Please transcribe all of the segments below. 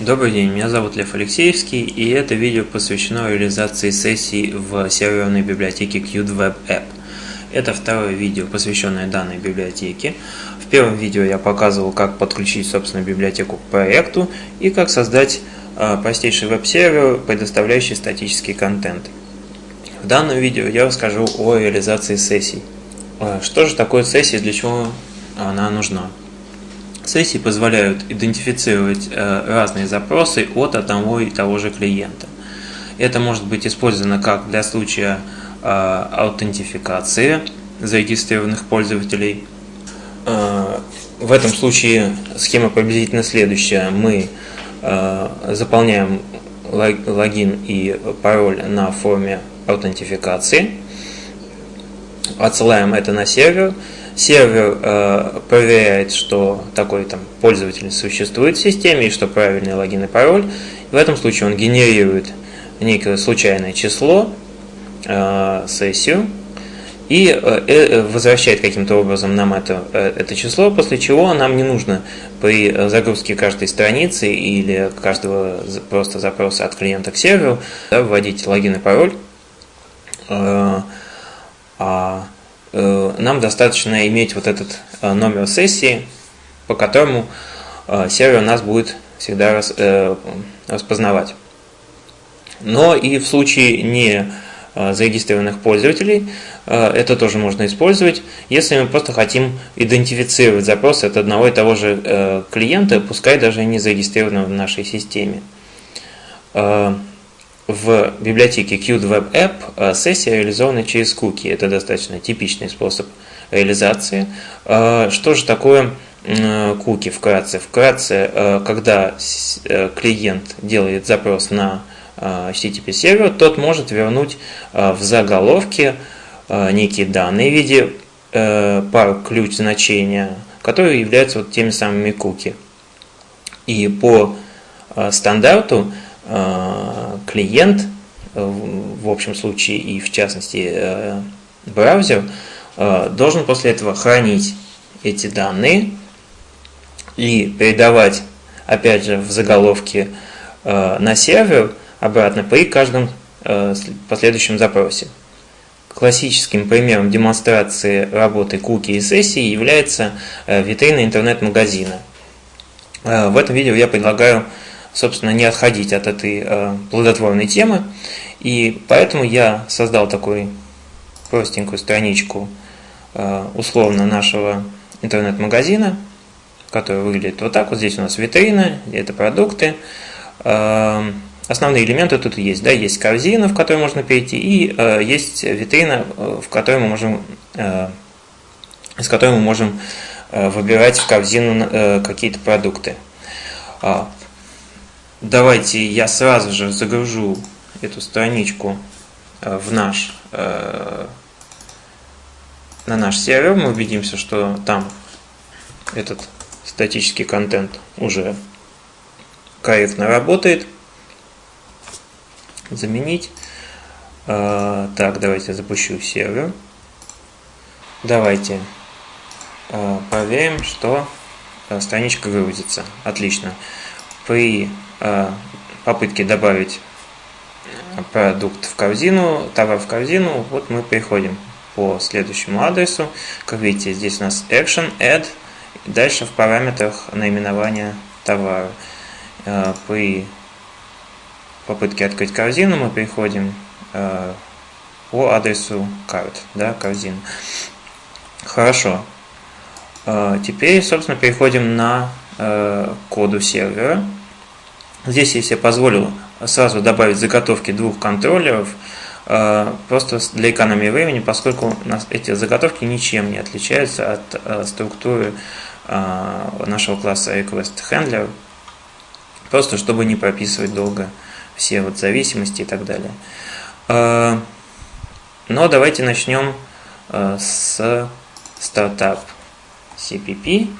Добрый день, меня зовут Лев Алексеевский, и это видео посвящено реализации сессий в серверной библиотеке Qt Web App. Это второе видео, посвященное данной библиотеке. В первом видео я показывал, как подключить, собственно, библиотеку к проекту и как создать э, простейший веб-сервер, предоставляющий статический контент. В данном видео я расскажу о реализации сессий. Э, что же такое сессия, для чего она нужна? Сессии позволяют идентифицировать э, разные запросы от одного и того же клиента. Это может быть использовано как для случая э, аутентификации зарегистрированных пользователей. Э, в этом случае схема приблизительно следующая. Мы заполняем логин и пароль на форме аутентификации, отсылаем это на сервер, сервер э, проверяет, что такой там пользователь существует в системе и что правильный логин и пароль. В этом случае он генерирует некое случайное число, э, сессию, и э, э возвращает каким-то образом нам это, э, это число, после чего нам не нужно при загрузке каждой страницы или каждого просто запроса от клиента к серверу да, вводить логин и пароль. Э, а нам достаточно иметь вот этот э, номер сессии, по которому э, сервер нас будет всегда распознавать. Но и в случае не зарегистрированных пользователей это тоже можно использовать, если мы просто хотим идентифицировать запрос от одного и того же клиента, пускай даже не зарегистрированного в нашей системе в библиотеке Qt Web App э, сессия реализована через куки. Это достаточно типичный способ реализации. Э, что же такое куки вкратце? Вкратце, э, когда клиент делает запрос на HTTP сервер, тот может вернуть в заголовке некие данные в виде пар ключ значения, которые являются вот теми самыми куки. И по стандарту клиент, э, в общем случае и в частности э, браузер, должен после этого хранить эти данные и передавать, опять же, в заголовке на сервер обратно при каждом последующем запросе. Классическим примером демонстрации работы куки и сессии является витрина интернет-магазина. В этом видео я предлагаю собственно, не отходить от этой э, плодотворной темы. И поэтому я создал такую простенькую страничку э, условно нашего интернет-магазина, который выглядит вот так. Вот здесь у нас витрина, это продукты. Э, основные элементы тут есть. Да, есть корзина, в которую можно перейти, и э, есть витрина, э, в которой мы можем, э, из которой мы можем э, выбирать в корзину э, какие-то продукты. Давайте я сразу же загружу эту страничку э, в наш, э, на наш сервер. Мы убедимся, что там этот статический контент уже корректно работает. Заменить. Э, так, давайте запущу сервер. Давайте проверим, что страничка грузится. Отлично. При попытки добавить продукт в корзину, товар в корзину, вот мы переходим по следующему адресу. Как видите, здесь у нас action, add, дальше в параметрах наименования товара. Э, при попытке открыть корзину мы переходим э, по адресу cart, да, корзин. Хорошо. Теперь, собственно, переходим на коду сервера. Здесь я себе позволил сразу добавить заготовки двух контроллеров, э, просто для экономии времени, поскольку у нас эти заготовки ничем не отличаются от э, структуры э, нашего класса request просто чтобы не прописывать долго все вот зависимости и так далее. Но давайте начнем с стартап CPP.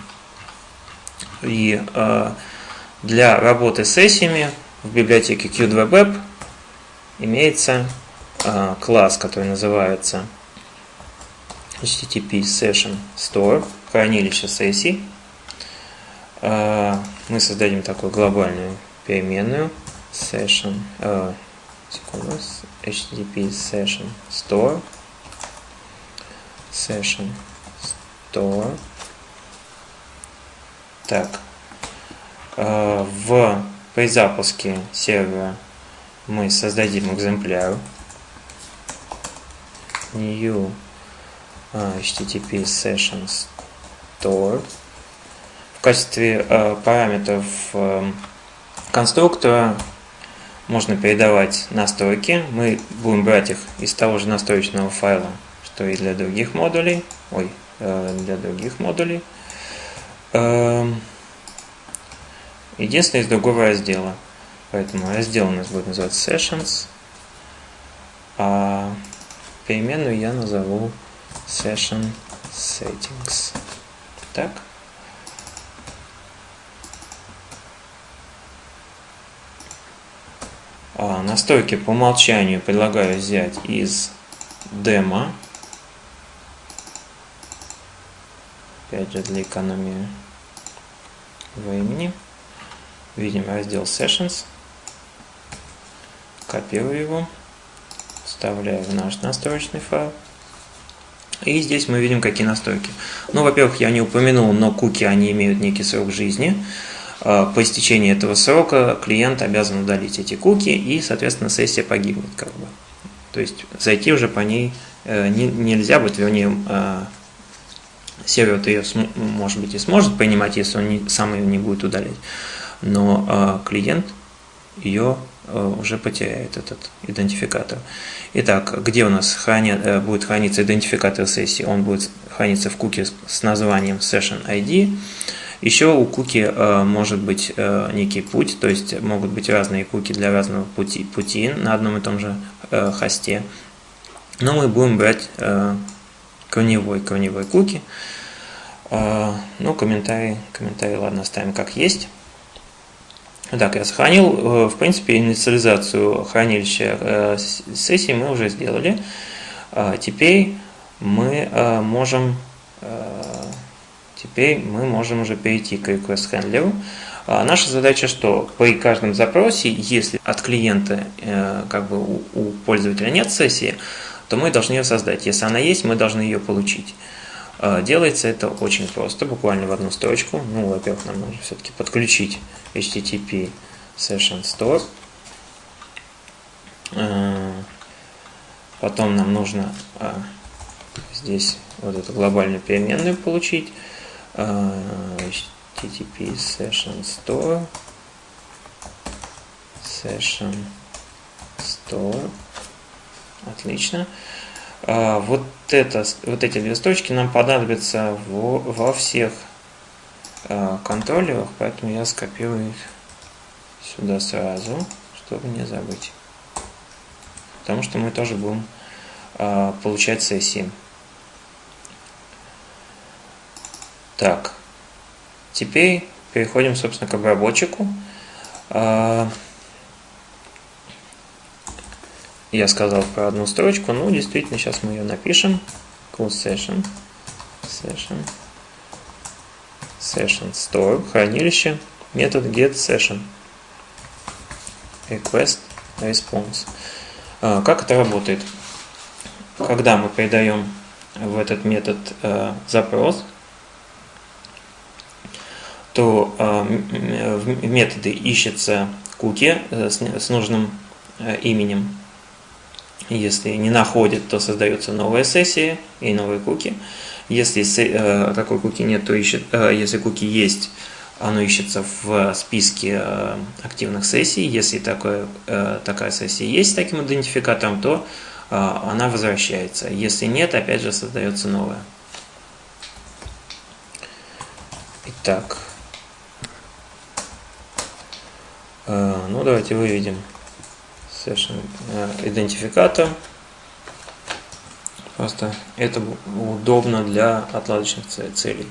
И для работы с сессиями в библиотеке Qt имеется э, класс, который называется HTTP Session Store, хранилище сессий. Э, мы создадим такую глобальную переменную session, э, секунду, http session store, session store. Так, в при запуске сервера мы создадим экземпляр new uh, http session store в качестве uh, параметров uh, конструктора можно передавать настройки. Мы будем брать их из того же настроечного файла, что и для других модулей. Ой, для других модулей. Единственное из другого раздела. Поэтому раздел у нас будет называться Sessions, а переменную я назову Session Settings. Так. А, настройки по умолчанию предлагаю взять из демо. Опять же для экономии времени. Видим раздел Sessions. Копирую его. Вставляю в наш настроечный файл. И здесь мы видим, какие настройки. Ну, во-первых, я не упомянул, но куки, они имеют некий срок жизни. А, по истечении этого срока клиент обязан удалить эти куки, и, соответственно, сессия погибнет. Как бы. То есть зайти уже по ней э, не, нельзя будет, вернее, э, сервер ее, может быть, и сможет принимать, если он сам ее не будет удалять, но э, клиент ее уже потеряет этот идентификатор. Итак, где у нас храня, будет храниться идентификатор сессии? Он будет храниться в куке с названием Session ID. Еще у куки э, может быть э, некий путь, то есть могут быть разные куки для разного пути, пути на одном и том же э, хосте. Но мы будем брать э, корневой, корневой куки. Э, ну, комментарии, комментарии, ладно, оставим как есть. Так, я сохранил. Э, в принципе, инициализацию хранилища э, сессии мы уже сделали. Э, теперь мы э, можем Теперь мы можем уже перейти к request handler. А наша задача что? При каждом запросе, если от клиента как бы у, у пользователя нет сессии, то мы должны ее создать. Если она есть, мы должны ее получить. А, делается это очень просто, буквально в одну строчку. Ну, во-первых, нам нужно все-таки подключить HTTP Session Store. А, потом нам нужно здесь вот эту глобальную переменную получить. HTTP Session Store Session Store Отлично. Вот, это, вот эти две строчки нам понадобятся во, во всех контроллерах, поэтому я скопирую их сюда сразу, чтобы не забыть. Потому что мы тоже будем а, получать сессии. Так, теперь переходим, собственно, к обработчику. А, я сказал про одну строчку, ну, действительно, сейчас мы ее напишем. Cool session, session, session store, хранилище, метод get session, request response. А, как это работает? Когда мы передаем в этот метод э, запрос, то а, в методы ищется куки э, с нужным э, именем. Если не находит, то создается новая сессия и новые куки. Если э, такой куки нет, то ищет, если куки есть, оно ищется в списке активных сессий. Если такое, такая сессия есть с таким идентификатором, то она возвращается. Если нет, опять же создается новая. Итак, Э, ну, давайте выведем session э, идентификатор. Просто это удобно для отладочных целей.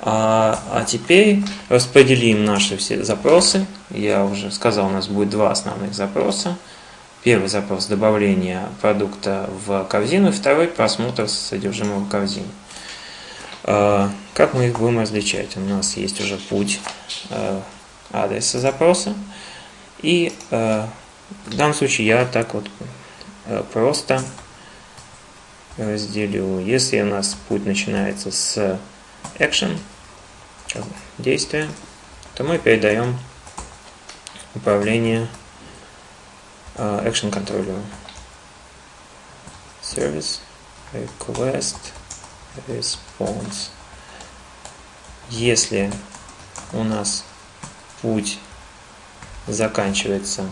А, а теперь распределим наши все запросы. Я уже сказал, у нас будет два основных запроса. Первый запрос – добавление продукта в корзину, и второй – просмотр содержимого корзины. А, как мы их будем различать? У нас есть уже путь адреса запроса. И э, в данном случае я так вот э, просто разделю. Если у нас путь начинается с action, действия, то мы передаем управление э, action контроллеру. Service, request, response. Если у нас путь заканчивается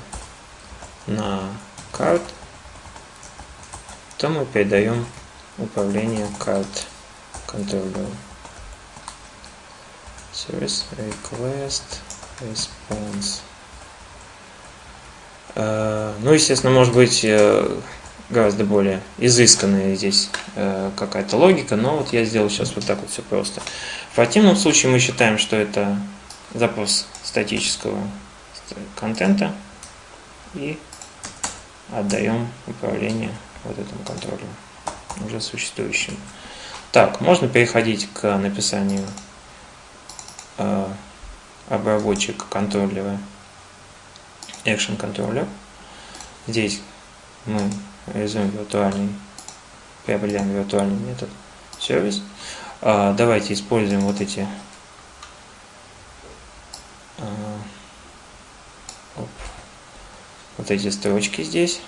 на карт, то мы передаем управление карт контроллеру. Service request response. Uh, ну, естественно, может быть uh, гораздо более изысканная здесь uh, какая-то логика, но вот я сделал сейчас вот так вот все просто. В противном случае мы считаем, что это запрос статического контента и отдаем управление вот этому контроллеру, уже существующим. Так, можно переходить к написанию э, обработчик контроллера action контроллер. Здесь мы реализуем виртуальный, приобретаем виртуальный метод сервис. Э, давайте используем вот эти э, вот эти строчки здесь.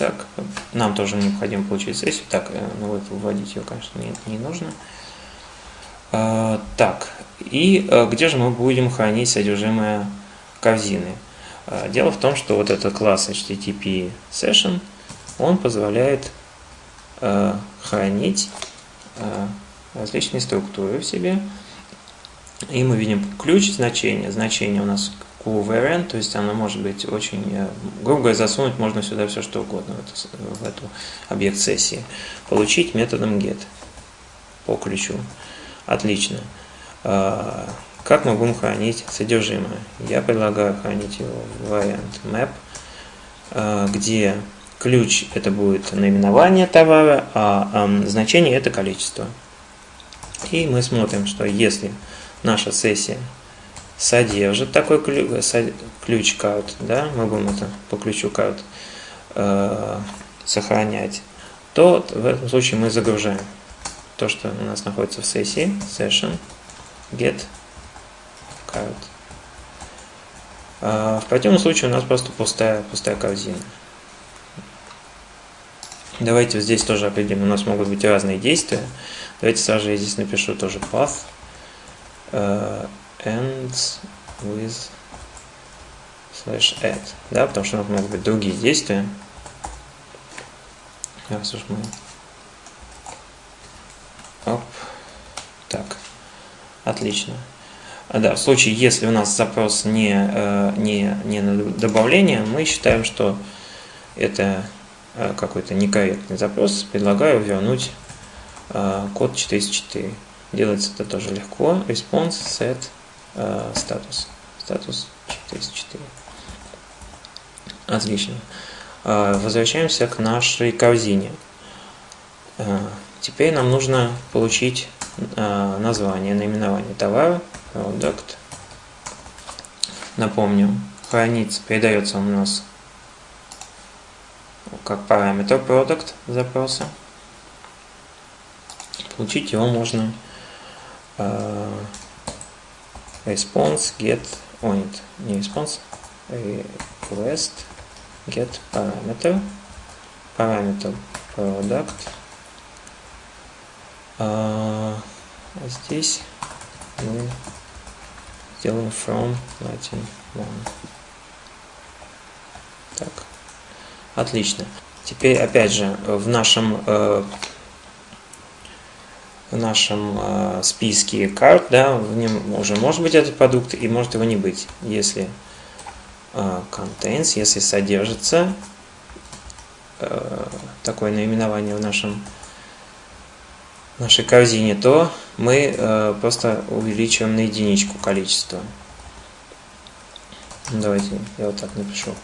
Так, нам тоже необходимо получить сессию. Так, э, ну вот вводить ее, конечно, не, не нужно. А, так, и а, где же мы будем хранить содержимое корзины? А, дело в том, что вот этот класс HTTP Session, он позволяет а, хранить различные структуры в себе. И мы видим ключ значения. Значение у нас QVRN, то есть она может быть очень, э, говоря, засунуть можно сюда все что угодно, в эту, в эту объект сессии. Получить методом get по ключу. Отлично. А, как мы будем хранить содержимое? Я предлагаю хранить его в вариант map, а, где ключ это будет наименование товара, а значение это количество. И мы смотрим, что если наша сессия содержит такой ключ, ключ да, мы будем это по ключу count э, сохранять, то в этом случае мы загружаем то, что у нас находится в сессии, session, get count. Э, в противном случае у нас просто пустая, пустая корзина. Давайте здесь тоже определим, у нас могут быть разные действия. Давайте сразу я здесь напишу тоже path. Ends with slash add, да, потому что у нас могут быть другие действия. Раз уж мы... Оп. Так. Отлично. А, да, в случае, если у нас запрос не, э, не, не на добавление, мы считаем, что это э, какой-то некорректный запрос. Предлагаю вернуть э, код 404. Делается это тоже легко. Response set э, статус. Статус 404. Отлично. Э, возвращаемся к нашей корзине. Э, теперь нам нужно получить название, наименование товара, product. Напомню, хранится, передается у нас как параметр product запроса. Получить его можно response get on it не response request get parameter параметр product а здесь мы сделаем from latin one так отлично теперь опять же в нашем э, в нашем э, списке карт, да, в нем уже может быть этот продукт и может его не быть, если э, contains, если содержится э, такое наименование в нашем нашей корзине, то мы э, просто увеличиваем на единичку количество. Давайте я вот так напишу.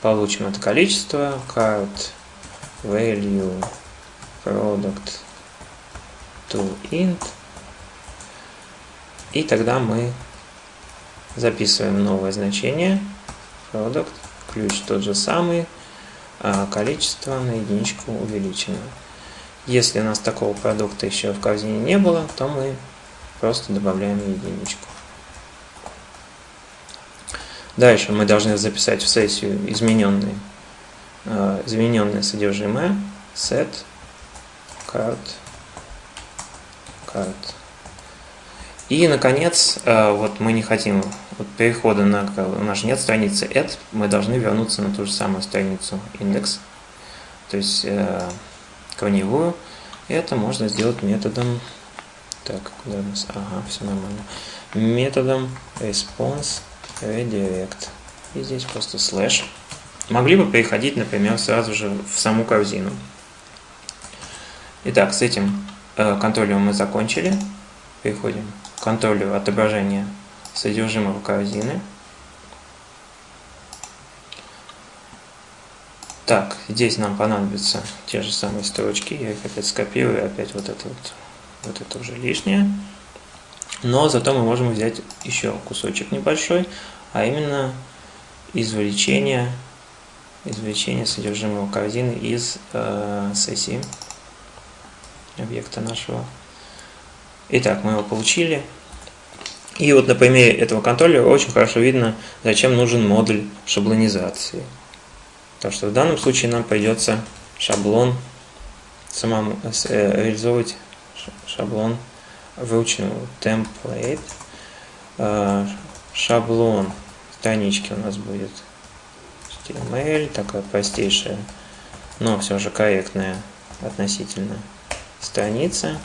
Получим это количество card value product to int И тогда мы записываем новое значение. Product. Ключ тот же самый. А количество на единичку увеличено. Если у нас такого продукта еще в корзине не было, то мы просто добавляем единичку. Дальше мы должны записать в сессию измененные, э, измененное содержимое set card card. И, наконец, э, вот мы не хотим вот перехода на... У нас нет страницы add, мы должны вернуться на ту же самую страницу index, то есть э, корневую. Это можно сделать методом... Так, куда у нас? Ага, все нормально. Методом response redirect. И здесь просто слэш. Могли бы переходить, например, сразу же в саму корзину. Итак, с этим контролем мы закончили. Переходим к контролю отображения содержимого корзины. Так, здесь нам понадобятся те же самые строчки. Я их опять скопирую, опять вот это вот, вот это уже лишнее. Но зато мы можем взять еще кусочек небольшой, а именно извлечение, извлечение содержимого корзины из э, сессии объекта нашего. Итак, мы его получили. И вот на примере этого контроллера очень хорошо видно, зачем нужен модуль шаблонизации. Потому что в данном случае нам придется шаблон самому э, реализовывать шаблон вручную. Template. Э, шаблон странички у нас будет HTML, такая простейшая, но все же корректная относительно страница.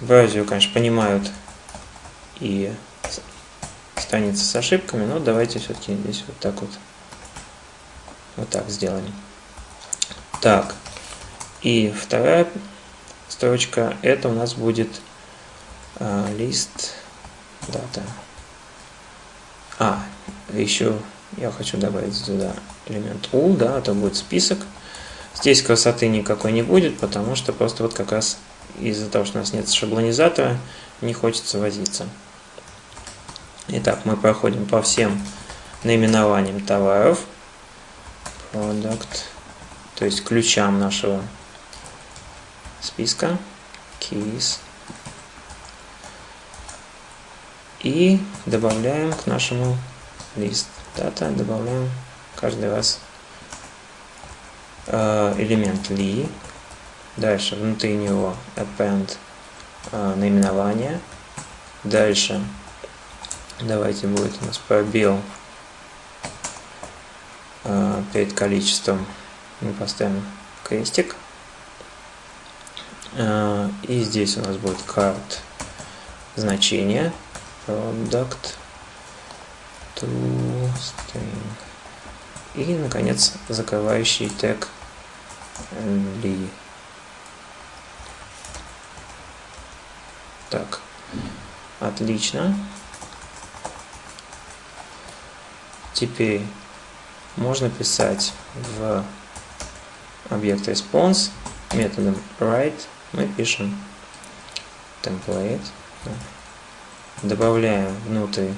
В конечно, понимают и страницы с ошибками, но давайте все-таки здесь вот так вот, вот так сделаем. Так, и вторая строчка, это у нас будет э, лист дата. А, еще я хочу добавить сюда элемент U, да, это будет список. Здесь красоты никакой не будет, потому что просто вот как раз из-за того, что у нас нет шаблонизатора, не хочется возиться. Итак, мы проходим по всем наименованиям товаров. Product, то есть ключам нашего списка. Keys. И добавляем к нашему лист дата, добавляем каждый раз элемент li. Дальше внутри него append э, наименование. Дальше Давайте будет у нас пробел э, перед количеством. Мы поставим крестик. Э, и здесь у нас будет карт значение product to string. И, наконец, закрывающий тег li. Так, отлично. Теперь можно писать в объект response методом write мы пишем template, добавляем внутрь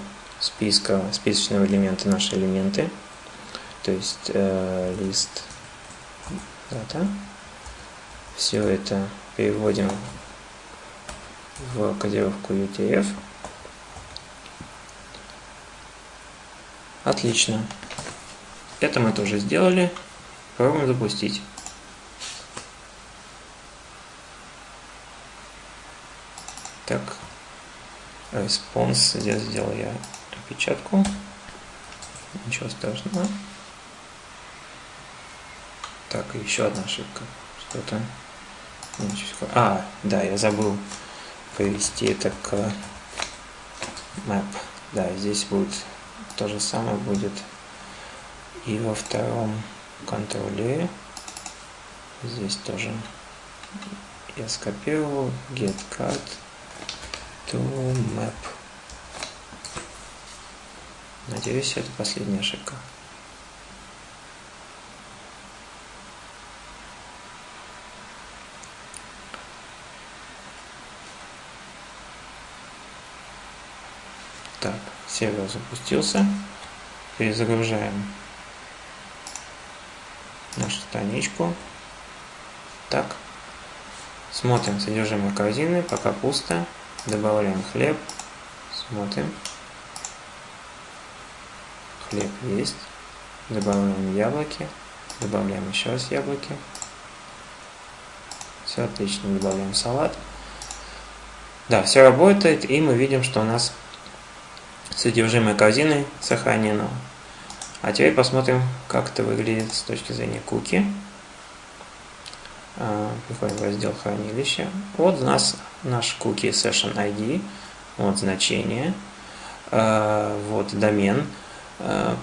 списка списочного элемента наши элементы, то есть э, лист дата. Все это переводим в кодировку UTF. Отлично. Это мы тоже сделали. Попробуем запустить. Так, response, здесь сделал я опечатку. Ничего страшного. Так, еще одна ошибка. Что-то... А, да, я забыл привести это к map. Да, здесь будет то же самое будет и во втором контроле. Здесь тоже я скопировал get cut to map. Надеюсь, это последняя ошибка. Так, сервер запустился. Перезагружаем нашу страничку. Так. Смотрим содержимое корзины, пока пусто. Добавляем хлеб. Смотрим. Хлеб есть. Добавляем яблоки. Добавляем еще раз яблоки. Все отлично. Добавляем салат. Да, все работает, и мы видим, что у нас содержимое корзины сохранено. А теперь посмотрим, как это выглядит с точки зрения куки. А, приходим в раздел хранилища. Вот у нас наш cookie session ID, вот значение, а, вот домен, а,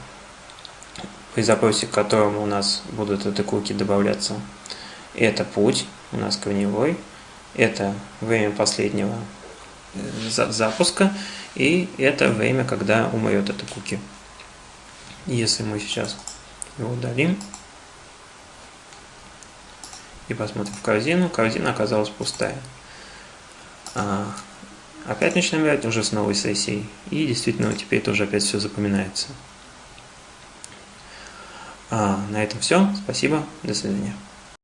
при запросе к которому у нас будут эти куки добавляться. Это путь у нас корневой, это время последнего запуска, и это время, когда умрет эта куки. Если мы сейчас его удалим и посмотрим в корзину, корзина оказалась пустая. А, опять начинаем играть уже с новой сессией. И действительно теперь тоже опять все запоминается. А, на этом все. Спасибо. До свидания.